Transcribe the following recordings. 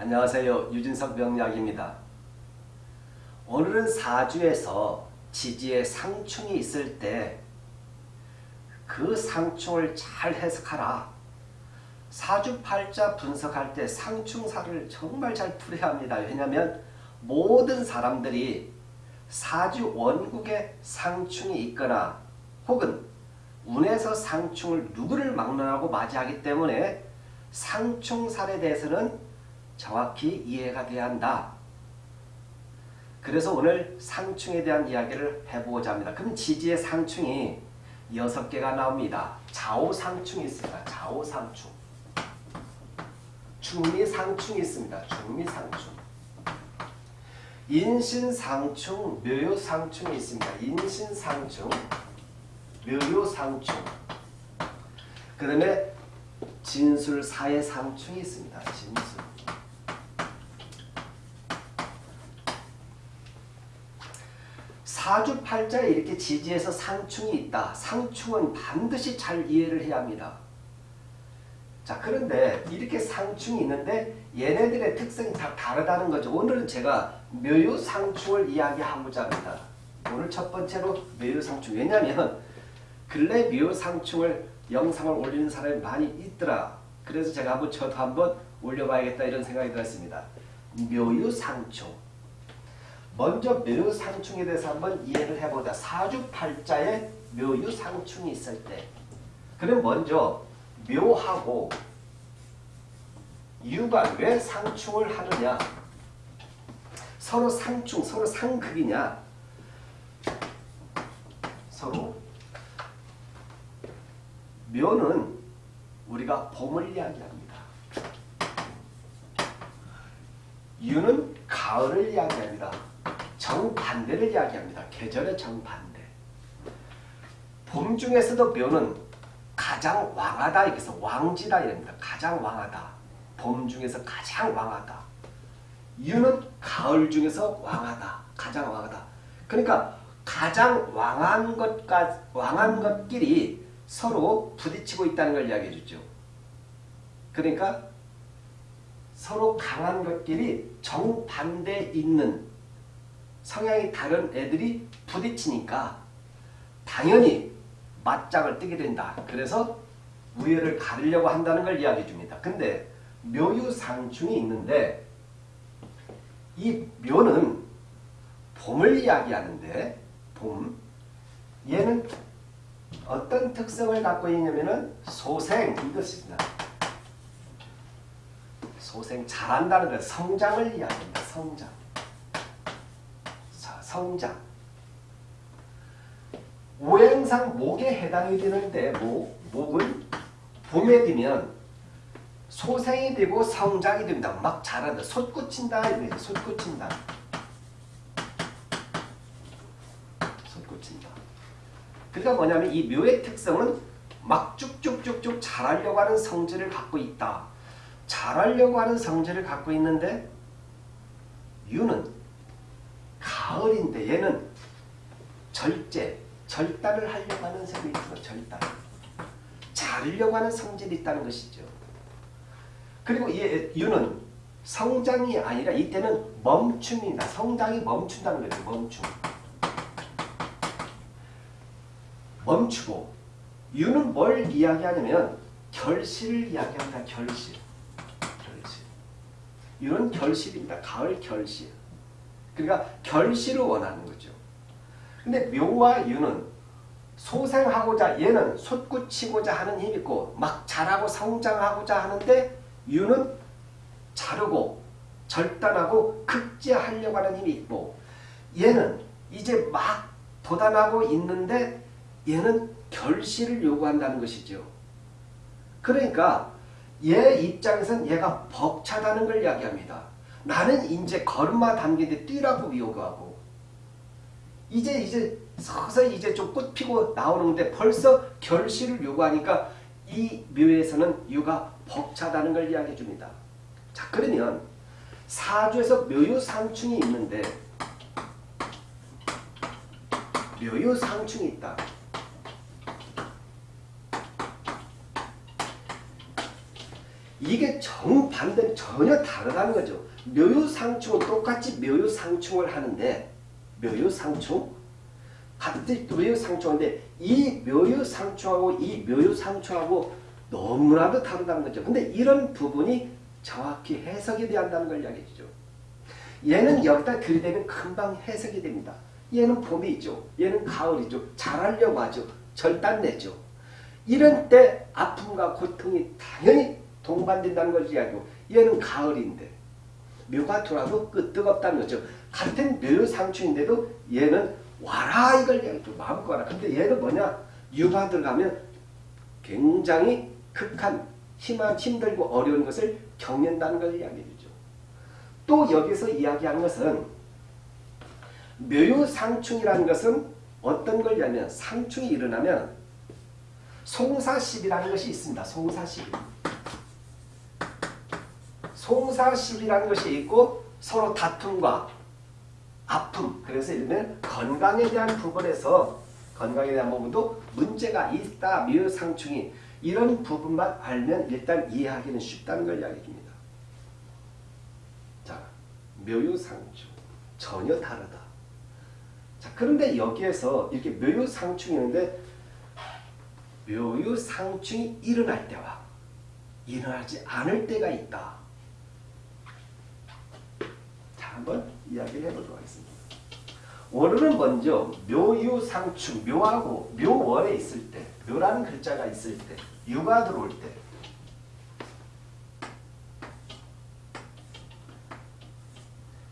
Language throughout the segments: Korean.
안녕하세요. 유진석 명약입니다. 오늘은 사주에서 지지에 상충이 있을 때 그 상충을 잘 해석하라. 사주팔자 분석할 때 상충사를 정말 잘 풀어야 합니다. 왜냐하면 모든 사람들이 사주 원국에 상충이 있거나 혹은 운에서 상충을 누구를 막론하고 맞이하기 때문에 상충살에 대해서는 정확히 이해가 돼야 한다. 그래서 오늘 상충에 대한 이야기를 해보고자 합니다. 그럼 지지의 상충이 6개가 나옵니다. 좌우상충이 있습니다. 좌우상충. 중미상충이 있습니다. 중미상충. 인신상충, 묘요상충이 있습니다. 인신상충, 묘요상충. 그 다음에 진술사회상충이 있습니다. 진술. 사주팔자에 이렇게 지지해서 상충이 있다. 상충은 반드시 잘 이해를 해야 합니다. 자 그런데 이렇게 상충이 있는데 얘네들의 특성이 다 다르다는 거죠. 오늘은 제가 묘유상충을 이야기하고자 합니다. 오늘 첫 번째로 묘유상충. 왜냐하면 근래 묘유상충을 영상을 올리는 사람이 많이 있더라. 그래서 제가 한번 저도 한번 올려봐야겠다 이런 생각이 들었습니다. 묘유상충. 먼저 묘유상충에 대해서 한번 이해를 해보자. 사주팔자에 묘유상충이 있을 때 그럼 먼저 묘하고 유가 왜 상충을 하느냐 서로 상충, 서로 상극이냐 서로 묘는 우리가 봄을 이야기합니다. 유는 가을을 이야기합니다. 정반대를 이야기합니다. 계절의 정반대. 봄 중에서도 묘는 가장 왕하다 이래서 왕지다 이랍니다. 가장 왕하다. 봄 중에서 가장 왕하다. 유는 가을 중에서 왕하다. 가장 왕하다. 그러니까 가장 왕한 것과 왕한 것끼리 서로 부딪히고 있다는 걸 이야기해 주죠. 그러니까 서로 강한 것끼리 정반대 있는 성향이 다른 애들이 부딪히니까 당연히 맞짱을 뜨게 된다. 그래서 우열을 가리려고 한다는 걸 이야기해 줍니다. 근데 묘유상충이 있는데 이 묘는 봄을 이야기하는데 봄 얘는 어떤 특성을 갖고 있냐면은 소생 이것입니다. 소생 잘한다는 것 성장을 이야기합니다. 성장. 자, 성장. 오행상 목에 해당이 되는데 목, 목은 봄에 되면 소생이 되고 성장이 됩니다. 막 자란다. 솟구친다. 이거죠. 솟구친다. 솟구친다. 그러니까 뭐냐면 이 묘의 특성은 막 쭉쭉쭉쭉 자라려고 하는 성질을 갖고 있다. 자라려고 하는 성질을 갖고 있는데 유는 가을인데 얘는 절제, 절단을 하려고 하는 성이 있어 절단. 자르려고 하는 성질이 있다는 것이죠. 그리고 이 유는 성장이 아니라 이때는 멈춤이다. 성장이 멈춘다는 거죠. 멈춤. 멈추고 유는 뭘 이야기하냐면 결실을 이야기합니다. 결실. 결실. 유는 결실입니다. 가을 결실. 그러니까 결실을 원하는 거죠. 근데 묘와 유는 소생하고자 얘는 솟구치고자 하는 힘이 있고 막 자라고 성장하고자 하는데 유는 자르고 절단하고 극제하려고 하는 힘이 있고 얘는 이제 막 도단하고 있는데 얘는 결실을 요구한다는 것이죠. 그러니까 얘 입장에서는 얘가 벅차다는 걸 이야기합니다. 나는 이제 걸음마 담기는데 뛰라고 요구하고 이제 이제 서서히 이제 좀 꽃 피고 나오는데 벌써 결실을 요구하니까 이 묘에서는 유가 벅차다는 걸 이야기해 줍니다. 자 그러면 사주에서 묘유상충이 있는데 묘유상충이 있다. 이게 정반대 전혀 다르다는 거죠. 묘유상충은 똑같이 묘유상충을 하는데 묘유상충 같은 묘유상충인데 이 묘유상충하고 이 묘유상충하고 너무나도 다르다는 거죠. 근데 이런 부분이 정확히 해석이 돼야 한다는 걸 이야기해 주죠. 얘는 여기다 들이대면 금방 해석이 됩니다. 얘는 봄이죠. 얘는 가을이죠. 잘하려고 하죠. 절단내죠. 이런 때 아픔과 고통이 당연히 동반된다는 걸 이야기하고 얘는 가을인데 묘가 돌아도 그 뜨겁다는 거죠. 같은 묘상충인데도 얘는 와라 이걸 이야기하죠. 마음껏 와라. 근데 얘는 뭐냐? 유가 들어가면 굉장히 극한, 힘한, 힘들고 어려운 것을 겪는다는 걸 이야기해 주죠. 또 여기서 이야기하는 것은 묘유상충이라는 것은 어떤 걸냐면 상충이 일어나면 송사십이라는 것이 있습니다. 송사십. 송사십이라는 것이 있고 서로 다툼과 아픔 그래서 이러면 건강에 대한 부분에서 건강에 대한 부분도 문제가 있다. 묘상충이 이런 부분만 알면 일단 이해하기는 쉽다는 걸 이야기해 줍니다. 자, 묘유상충 전혀 다르다. 자, 그런데 여기에서 이렇게 묘유상충이었는데 묘유상충이 일어날 때와 일어나지 않을 때가 있다. 자, 한번 이야기를 해보도록 하겠습니다. 오늘은 먼저 묘유상충, 묘하고 묘월에 있을 때, 묘라는 글자가 있을 때, 유가 들어올 때,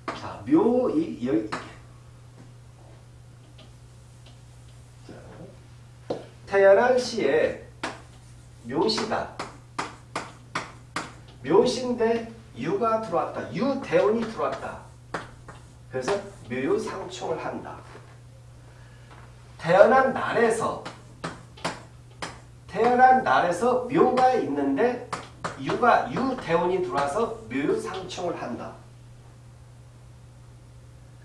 자, 묘, 이, 여기, 자, 태어난 시에 묘시다. 묘시인데 유가 들어왔다. 유대운이 들어왔다. 그래서 묘유상충을 한다. 태어난 날에서 태어난 날에서 묘가 있는데 유가 유대운이 들어와서 묘유상충을 한다.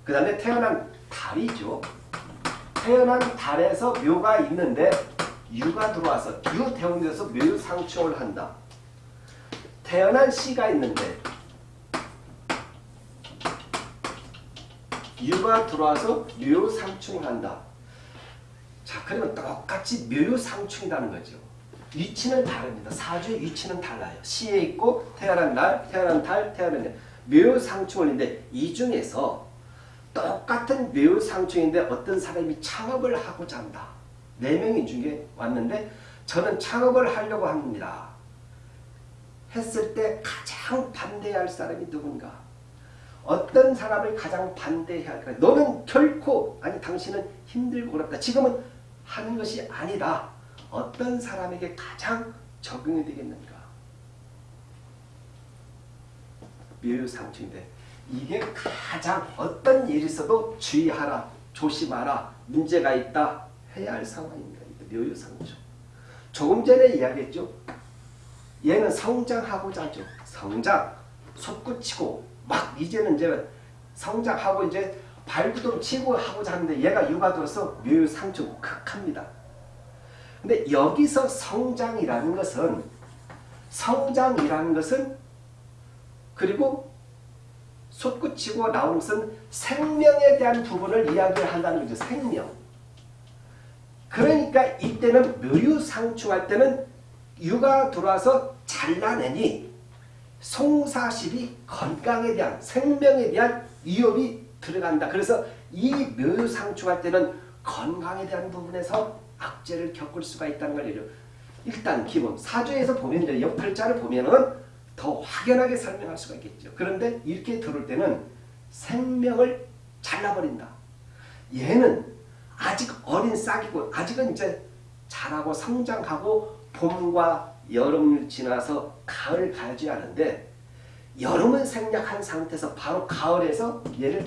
그 다음에 태어난 달이죠. 태어난 달에서 묘가 있는데 유가 들어와서 유대운이 돼서 묘유상충을 한다. 태어난 시가 있는데 유가 들어와서 묘상충을 한다. 자, 그러면 똑같이 묘상충이라는 거죠. 위치는 다릅니다. 사주의 위치는 달라요. 시에 있고 태어난 날, 태어난 달, 태어난 날. 묘상충인데 이 중에서 똑같은 묘상충인데 어떤 사람이 창업을 하고자 한다. 네 명이 중에 왔는데 저는 창업을 하려고 합니다. 했을 때 가장 반대해야 할 사람이 누군가? 어떤 사람을 가장 반대해야 할까? 너는 결코 아니 당신은 힘들고 어렵다. 지금은 하는 것이 아니다. 어떤 사람에게 가장 적용이 되겠는가? 묘유상충인데 이게 가장 어떤 일이 있어도 주의하라, 조심하라, 문제가 있다 해야 할 상황입니다. 묘유상충. 조금 전에 이야기했죠. 얘는 성장하고자 하죠. 성장, 솟구치고 막 이제는 이제 성장하고 이제 발구동 치고 하고자 하는데 얘가 육아 들어서 묘유상충 극합니다. 근데 여기서 성장이라는 것은 성장이라는 것은 그리고 솟구치고 나오는 것은 생명에 대한 부분을 이야기를 한다는 거죠. 생명. 그러니까 이때는 묘유상충할 때는 유가 들어와서 잘라내니 송사실이 건강에 대한 생명에 대한 위협이 들어간다. 그래서 이 묘유상충할 때는 건강에 대한 부분에서 악재를 겪을 수가 있다는 걸 일단 기본 사주에서 보면 옆팔자를 보면은 더 확연하게 설명할 수가 있겠죠. 그런데 이렇게 들을 때는 생명을 잘라버린다. 얘는 아직 어린 싹이고 아직은 이제 자라고 성장하고 봄과 여름을 지나서 가을 가지 않은데 여름은 생략한 상태에서 바로 가을에서 얘를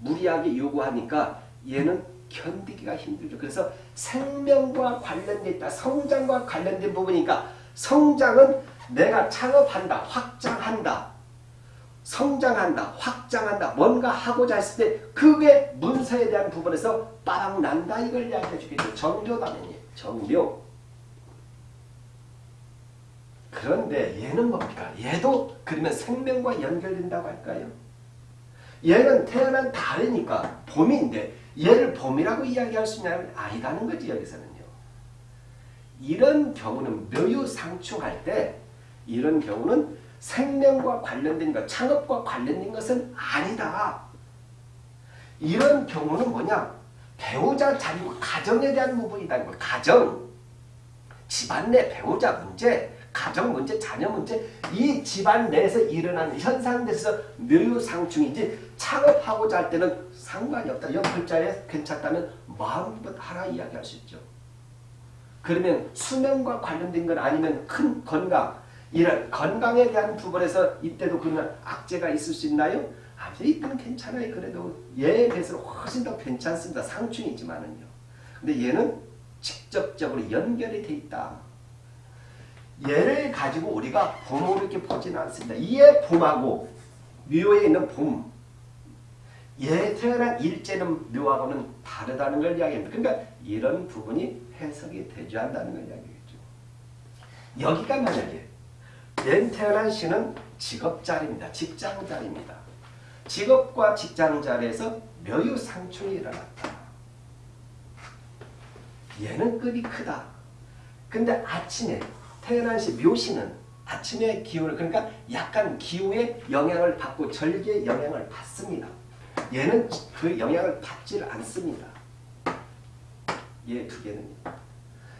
무리하게 요구하니까 얘는 견디기가 힘들죠. 그래서 생명과 관련돼 있다. 성장과 관련된 부분이니까 성장은 내가 창업한다. 확장한다. 성장한다. 확장한다. 뭔가 하고자 했을 때 그게 문서에 대한 부분에서 빠방 난다. 이걸 이야기해 주겠죠. 정교다면요. 정묘. 그런데 얘는 뭡니까? 얘도 그러면 생명과 연결된다고 할까요? 얘는 태어난 달이니까 봄인데 얘를 봄이라고 이야기할 수 있냐면 아니다는 거지 여기서는요. 이런 경우는 묘유상충할 때 이런 경우는 생명과 관련된 것, 창업과 관련된 것은 아니다. 이런 경우는 뭐냐? 배우자 자리고 가정에 대한 부분이다. 가정, 집안 내 배우자 문제, 가정 문제, 자녀 문제, 이 집안 내에서 일어나는 현상에서 묘유상충이지 창업하고자 할 때는 상관이 없다. 옆 글자에 괜찮다면 마음껏 하라 이야기할 수 있죠. 그러면 수면과 관련된 건 아니면 큰 건강, 이런 건강에 대한 부분에서 이때도 그러면 악재가 있을 수 있나요? 아니 이때는 괜찮아요. 그래도 얘에 비해서는 훨씬 더 괜찮습니다. 상충이지만은요. 근데 얘는 직접적으로 연결이 돼 있다. 얘를 가지고 우리가 봄으로 이렇게 보지는 않습니다. 이에 봄하고 묘에 있는 봄, 얘 태어난 일제는 묘하고는 다르다는 걸 이야기합니다. 그러니까 이런 부분이 해석이 되지 않는다는 걸 이야기했죠. 여기가 만약에 얘 태어난 시는 직업자리입니다. 직장자리입니다. 직업과 직장자리에서 묘유상충이 일어났다. 얘는 급이 크다. 근데 아침에 태어난 시 묘시는 아침의 기운을 그러니까 약간 기후의 영향을 받고 절기의 영향을 받습니다. 얘는 그 영향을 받지 않습니다. 얘 두 개는.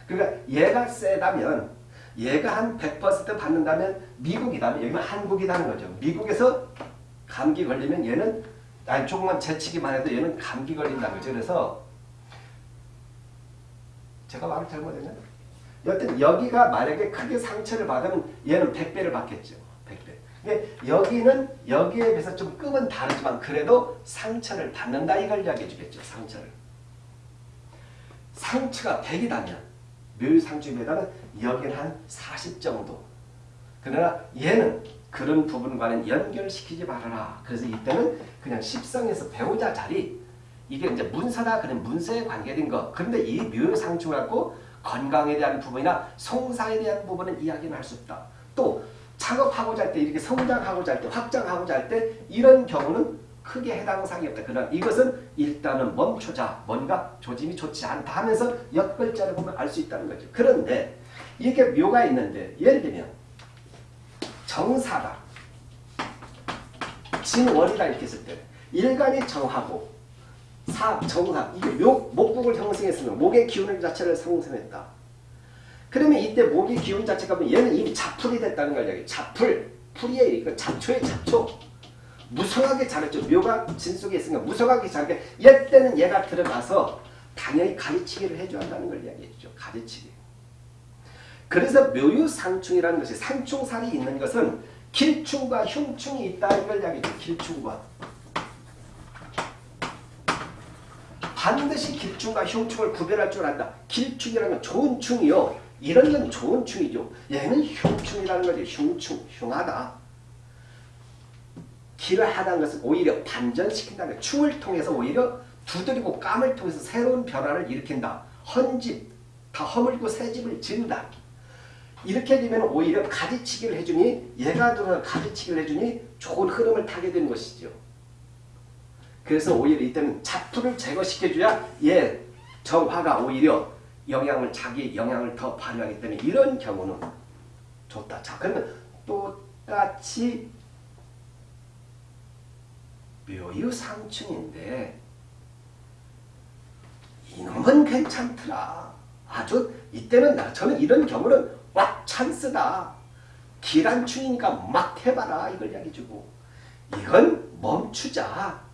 그러니까 얘가 세다면 얘가 한 100% 받는다면 미국이다면 여기는 한국이라는 거죠. 미국에서 감기 걸리면 얘는 아니 조금만 재치기만 해도 얘는 감기 걸린다는 거죠. 그래서 제가 말을 잘못했나? 여튼 여기가 만약에 크게 상처를 받으면 얘는 100배를 받겠죠. 100배. 근데 여기는 여기에 비해서 좀 급은 다르지만 그래도 상처를 받는다 이걸 이야기해 주겠죠. 상처를. 상처가 100이라면 묘유상주에다는 여기는 한 40 정도. 그러나 얘는 그런 부분과는 연결시키지 말아라. 그래서 이때는 그냥 십성에서 배우자 자리 이게 이제 문서다 그런 문서에 관계된 거. 그런데 이 묘상충 갖고 건강에 대한 부분이나 송사에 대한 부분은 이야기는 할 수 없다. 또 창업하고자 할 때 이렇게 성장하고자 할 때 확장하고자 할 때 이런 경우는 크게 해당 사항이 없다. 그러나 이것은 일단은 멈추자. 뭔가 조짐이 좋지 않다 하면서 옆글자를 보면 알 수 있다는 거죠. 그런데 이렇게 묘가 있는데 예를 들면 정사다. 진월이다 이렇게 했을 때 일간이 정하고 사, 정사 이게 묘, 목국을 형성했으면 목의 기운 자체를 상승했다. 그러면 이때 목의 기운 자체가 얘는 이미 자풀이 됐다는 걸 이야기해. 자풀, 풀이에 그 잡초의 잡초. 무성하게 자랐죠. 묘가 진 속에 있으니까 무성하게 자라게 얘 때는 얘가 들어가서 당연히 가르치기를 해줘야 한다는 걸 이야기해 주죠. 가르치기. 그래서 묘유상충이라는 것이 상충살이 있는 것은 길충과 흉충이 있다 이걸 이야기해요. 길충과. 반드시 길충과 흉충을 구별할 줄 안다. 길충이라는 건 좋은 충이요. 이런 건 좋은 충이죠. 얘는 흉충이라는 거죠. 흉충, 흉하다. 길을 하다는 것은 오히려 반전시킨다는 거예요. 충을 통해서 오히려 두드리고 깜을 통해서 새로운 변화를 일으킨다. 헌집, 다 허물고 새 집을 지은다. 이렇게 되면 오히려 가지치기를 해주니 얘가 들어 가지치기를 해주니 좋은 흐름을 타게 되는 것이죠. 그래서 오히려 이때는 자투를 제거시켜줘야 얘 정화가 오히려 영향을 자기 영향을 더 발휘하기 때문에 이런 경우는 좋다. 자 그러면 똑같이 묘유상충인데 이놈은 괜찮더라. 아주 이때는 나 저는 이런 경우는 와 찬스다. 기란충이니까 막 해봐라 이걸 이야기해주고 이건 멈추자.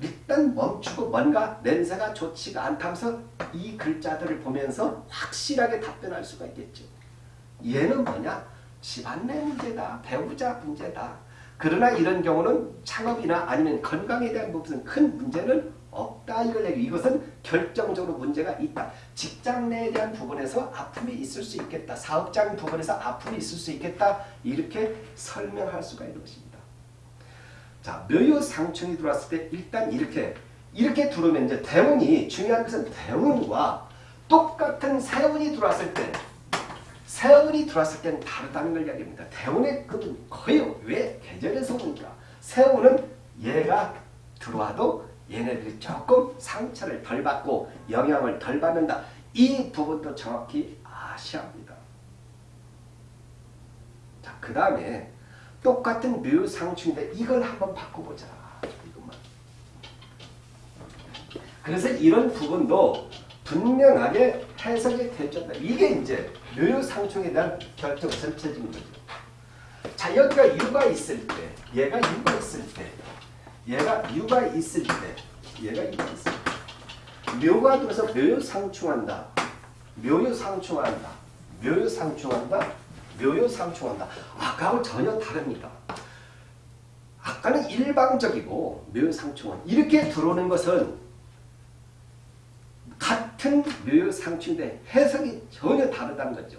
일단 멈추고 뭔가 냄새가 좋지가 않다면서 이 글자들을 보면서 확실하게 답변할 수가 있겠죠. 얘는 뭐냐? 집안 내 문제다. 배우자 문제다. 그러나 이런 경우는 창업이나 아니면 건강에 대한 무슨 큰 문제는 없다 이걸 얘기 이것은 결정적으로 문제가 있다. 직장 내에 대한 부분에서 아픔이 있을 수 있겠다. 사업장 부분에서 아픔이 있을 수 있겠다. 이렇게 설명할 수가 있는 것입니다. 자, 묘유 상충이 들어왔을 때 일단 이렇게 이렇게 들어오면 이제 대운이 중요한 것은 대운과 똑같은 세운이 들어왔을 때 세운이 들어왔을 때는 다르다는 걸 이야기합니다. 대운의 급은 거의 왜 계절에서 오니까 세운은 얘가 들어와도 얘네들이 조금 상처를 덜 받고 영향을 덜 받는다. 이 부분도 정확히 아셔야 합니다. 자, 그 다음에 똑같은 묘 상충인데 이걸 한번 바꿔보자. 이것만. 그래서 이런 부분도 분명하게 해석이 되죠. 이게 이제 묘 상충에 대한 결정 전체적인 거죠. 자 여기가 유가 있을 때 얘가 유가 있을 때 얘가 유가 있을 때 얘가 유가 있을 때 묘가 들어서 묘상충한다. 묘유상충한다. 묘유상충한다. 묘유상충한다. 아까하고 전혀 다릅니다. 아까는 일방적이고 묘유상충은 이렇게 들어오는 것은 같은 묘유상충인데 해석이 전혀 다르다는 거죠.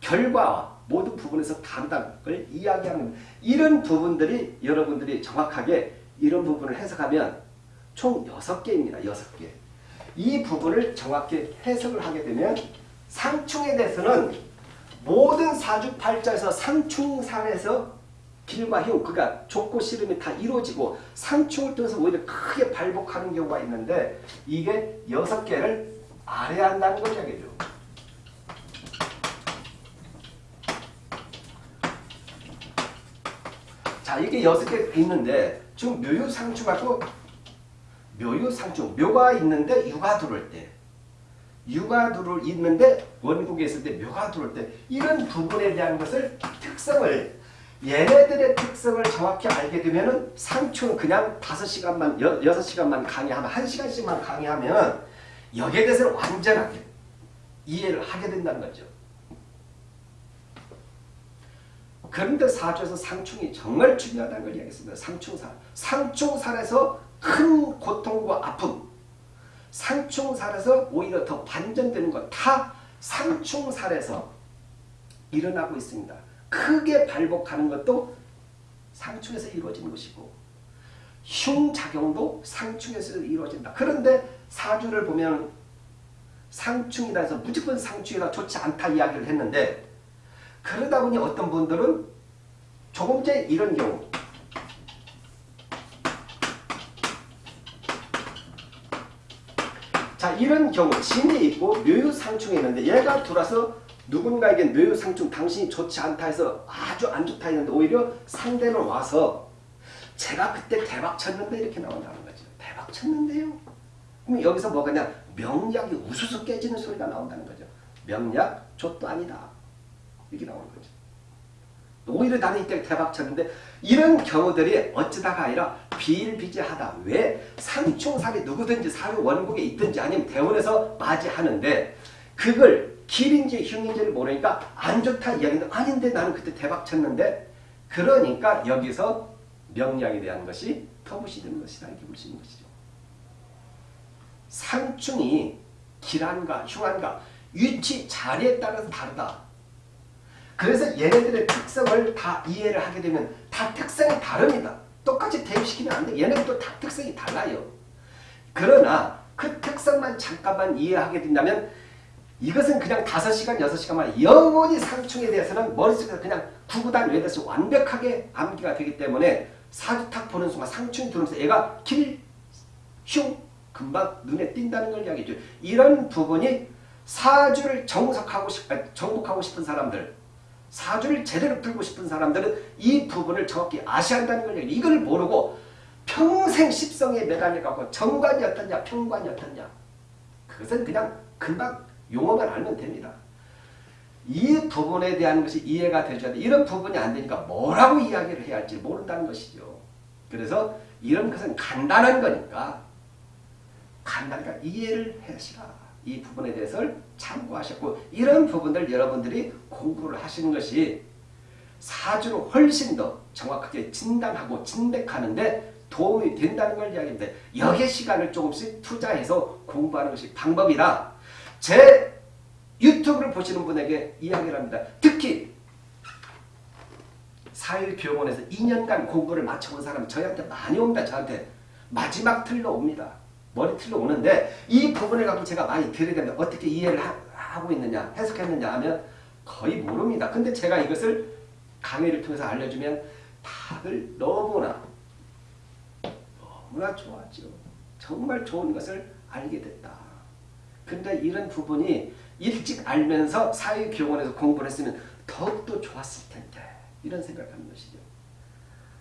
결과와 모든 부분에서 다르다는 걸 이야기하는 이런 부분들이 여러분들이 정확하게 이런 부분을 해석하면 총 6개입니다. 6개. 이 부분을 정확히 해석을 하게 되면 상충에 대해서는 모든 사주팔자에서 상충상에서 길과 흉, 그러니까 좋고 싫음이 다 이루어지고 상충을 통해서 오히려 크게 발복하는 경우가 있는데 이게 여섯 개를 알아야 한다는 걸 이야기해요. 자, 이게 여섯 개 있는데 지금 묘유상충하고 묘유상충, 묘가 있는데 유가 들어올 때 유가 들어올 있는데 원국에 있을 때 묘가 들어올 때 이런 부분에 대한 것을 특성을 얘네들의 특성을 정확히 알게 되면은 상충 그냥 5시간만 6시간만 강의하면 1시간씩만 강의하면 여기에 대해서는 완전하게 이해를 하게 된다는 거죠. 그런데 사주에서 상충이 정말 중요하다는 걸 이야기했습니다. 상충살. 상충살에서 큰 고통과 아픔, 상충살에서 오히려 더 반전되는 것 다 상충살에서 일어나고 있습니다. 크게 발복하는 것도 상충에서 이루어지는 것이고 흉작용도 상충에서 이루어진다. 그런데 사주를 보면 상충이라 해서 무조건 상충이라 좋지 않다 이야기를 했는데 그러다 보니 어떤 분들은 조금 전에 이런 경우 자 이런 경우 진이 있고 묘유상충이 있는데 얘가 들어와서 누군가에게 묘유상충 당신이 좋지 않다 해서 아주 안 좋다 했는데 오히려 상대는 와서 제가 그때 대박 쳤는데 이렇게 나온다는 거죠. 대박 쳤는데요. 그럼 여기서 뭐가 냐 명약이 우수수 깨지는 소리가 나온다는 거죠. 명약 좆도 아니다. 이렇게 나오는 거죠. 오히려 나는 이때 대박 쳤는데 이런 경우들이 어쩌다가 아니라 비일비재하다. 왜? 상충살이 누구든지 사회 원국에 있든지 아니면 대원에서 맞이하는데 그걸 길인지 흉인지를 모르니까 안 좋다 이야기는 아닌데 나는 그때 대박 쳤는데 그러니까 여기서 명량에 대한 것이 터부시되는 것이다 이렇게 볼 수 있는 것이죠. 상충이 길한가 흉한가 위치 자리에 따라서 다르다. 그래서 얘네들의 특성을 다 이해를 하게 되면 다 특성이 다릅니다. 똑같이 대입시키면 안 돼. 얘네들도 다 특성이 달라요. 그러나 그 특성만 잠깐만 이해하게 된다면 이것은 그냥 5시간, 6시간만 영원히 상충에 대해서는 머릿속에서 그냥 구구단 외에서 완벽하게 암기가 되기 때문에 사주탁 보는 순간 상충이 들어오면서 얘가 길, 흉, 금방 눈에 띈다는 걸 이야기죠. 이런 부분이 사주를 정석하고 싶, 정복하고 싶은 사람들 사주를 제대로 풀고 싶은 사람들은 이 부분을 정확히 아셔야 한다는 거예요. 이걸 모르고 평생 십성에 매달려가고 정관이 어떻냐 평관이 어떻냐 그것은 그냥 금방 용어만 알면 됩니다. 이 부분에 대한 것이 이해가 되줘야 돼. 이런 부분이 안 되니까 뭐라고 이야기를 해야 할지 모른다는 것이죠. 그래서 이런 것은 간단한 거니까 간단하니까 이해를 하시라. 이 부분에 대해서 참고하셨고 이런 부분들 여러분들이 공부를 하시는 것이 사주로 훨씬 더 정확하게 진단하고 진백하는데 도움이 된다는 걸 이야기합니다. 여기에 시간을 조금씩 투자해서 공부하는 것이 방법이라 제 유튜브를 보시는 분에게 이야기를 합니다. 특히 사일교원에서 2년간 공부를 마쳐본 사람이 저희한테 많이 옵니다. 저한테 마지막 틀로 옵니다. 머리틀로 오는데 이 부분을 갖고 제가 많이 들여다면 어떻게 이해를 하, 고 있느냐 해석했느냐 하면 거의 모릅니다. 근데 제가 이것을 강의를 통해서 알려주면 다들 너무나 너무나 좋았죠. 정말 좋은 것을 알게 됐다. 근데 이런 부분이 일찍 알면서 사회교원에서 공부를 했으면 더욱더 좋았을 텐데 이런 생각을 하는 것이죠.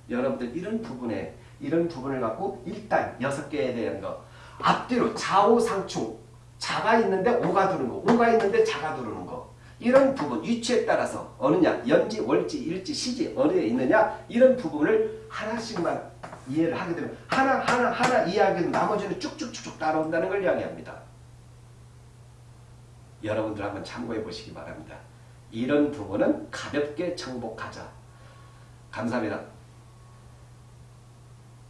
여러분들 이런 부분에 이런 부분을 갖고 일단 여섯 개에 대한 거 앞뒤로 좌우상충 자가 있는데 오가 두는 거 오가 있는데 자가 두르는 거 이런 부분 위치에 따라서 어느냐 연지 월지 일지 시지 어디에 있느냐 이런 부분을 하나씩만 이해를 하게 되면 하나 하나 하나 이해하게 나머지는 쭉쭉쭉쭉 따라온다는 걸 이야기합니다. 여러분들 한번 참고해 보시기 바랍니다. 이런 부분은 가볍게 정복하자. 감사합니다.